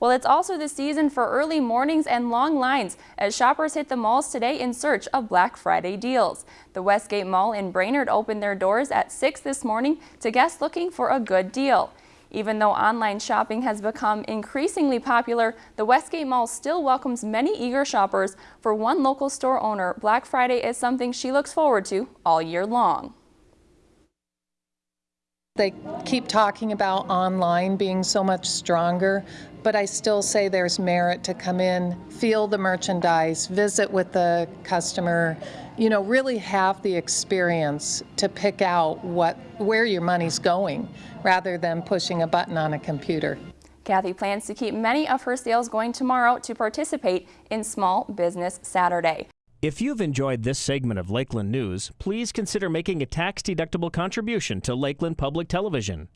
Well, it's also the season for early mornings and long lines as shoppers hit the malls today in search of Black Friday deals. The Westgate Mall in Brainerd opened their doors at 6 this morning to guests looking for a good deal. Even though online shopping has become increasingly popular, the Westgate Mall still welcomes many eager shoppers. For one local store owner, Black Friday is something she looks forward to all year long. They keep talking about online being so much stronger, but I still say there's merit to come in, feel the merchandise, visit with the customer, you know, really have the experience to pick out what where your money's going rather than pushing a button on a computer. Kathy plans to keep many of her sales going tomorrow to participate in Small Business Saturday. If you've enjoyed this segment of Lakeland News, please consider making a tax-deductible contribution to Lakeland Public Television.